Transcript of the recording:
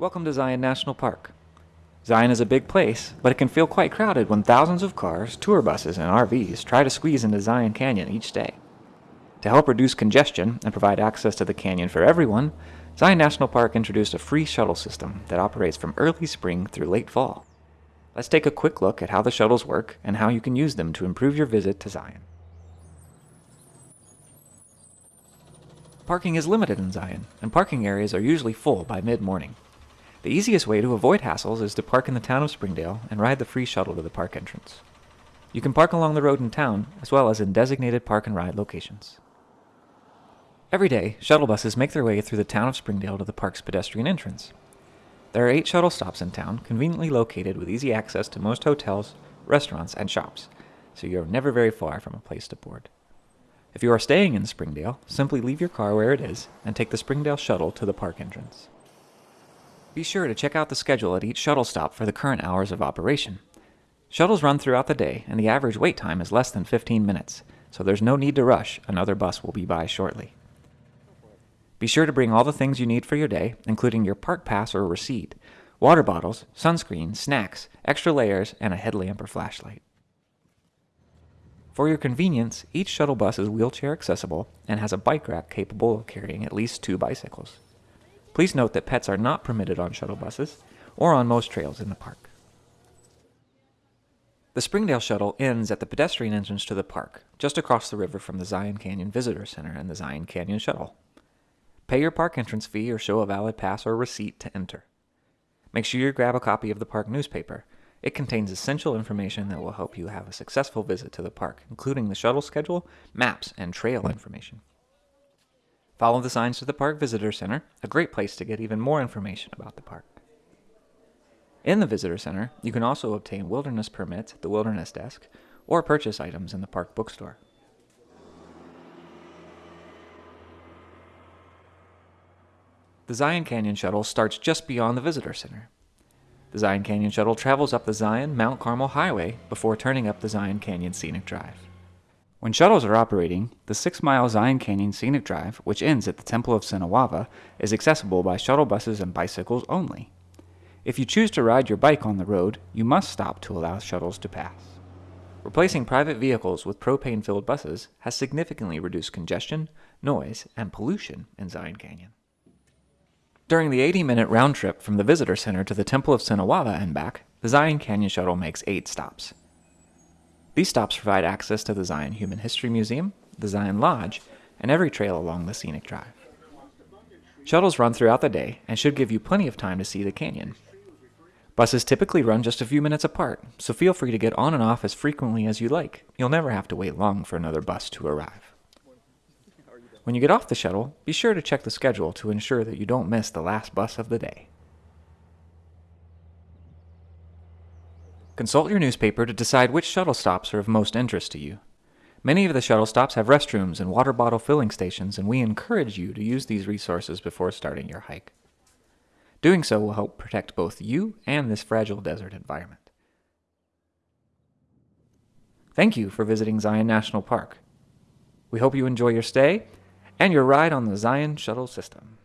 Welcome to Zion National Park. Zion is a big place, but it can feel quite crowded when thousands of cars, tour buses, and RVs try to squeeze into Zion Canyon each day. To help reduce congestion and provide access to the canyon for everyone, Zion National Park introduced a free shuttle system that operates from early spring through late fall. Let's take a quick look at how the shuttles work and how you can use them to improve your visit to Zion. Parking is limited in Zion, and parking areas are usually full by mid-morning. The easiest way to avoid hassles is to park in the town of Springdale and ride the free shuttle to the park entrance. You can park along the road in town, as well as in designated park and ride locations. Every day, shuttle buses make their way through the town of Springdale to the park's pedestrian entrance. There are eight shuttle stops in town, conveniently located with easy access to most hotels, restaurants, and shops, so you're never very far from a place to board. If you are staying in Springdale, simply leave your car where it is and take the Springdale shuttle to the park entrance. Be sure to check out the schedule at each shuttle stop for the current hours of operation. Shuttles run throughout the day, and the average wait time is less than 15 minutes, so there's no need to rush, another bus will be by shortly. Be sure to bring all the things you need for your day, including your park pass or receipt, water bottles, sunscreen, snacks, extra layers, and a headlamp or flashlight. For your convenience, each shuttle bus is wheelchair accessible and has a bike rack capable of carrying at least two bicycles. Please note that pets are not permitted on shuttle buses or on most trails in the park. The Springdale shuttle ends at the pedestrian entrance to the park, just across the river from the Zion Canyon Visitor Center and the Zion Canyon Shuttle. Pay your park entrance fee or show a valid pass or receipt to enter. Make sure you grab a copy of the park newspaper. It contains essential information that will help you have a successful visit to the park, including the shuttle schedule, maps, and trail information. Follow the signs to the Park Visitor Center, a great place to get even more information about the park. In the Visitor Center, you can also obtain wilderness permits at the Wilderness Desk or purchase items in the park bookstore. The Zion Canyon Shuttle starts just beyond the Visitor Center. The Zion Canyon Shuttle travels up the Zion Mount Carmel Highway before turning up the Zion Canyon Scenic Drive. When shuttles are operating, the 6 mile Zion Canyon Scenic Drive, which ends at the Temple of Sinawava, is accessible by shuttle buses and bicycles only. If you choose to ride your bike on the road, you must stop to allow shuttles to pass. Replacing private vehicles with propane filled buses has significantly reduced congestion, noise, and pollution in Zion Canyon. During the 80 minute round trip from the visitor center to the Temple of Sinawava and back, the Zion Canyon Shuttle makes eight stops. These stops provide access to the Zion Human History Museum, the Zion Lodge, and every trail along the scenic drive. Shuttles run throughout the day and should give you plenty of time to see the canyon. Buses typically run just a few minutes apart, so feel free to get on and off as frequently as you like. You'll never have to wait long for another bus to arrive. When you get off the shuttle, be sure to check the schedule to ensure that you don't miss the last bus of the day. Consult your newspaper to decide which shuttle stops are of most interest to you. Many of the shuttle stops have restrooms and water bottle filling stations, and we encourage you to use these resources before starting your hike. Doing so will help protect both you and this fragile desert environment. Thank you for visiting Zion National Park. We hope you enjoy your stay and your ride on the Zion Shuttle System.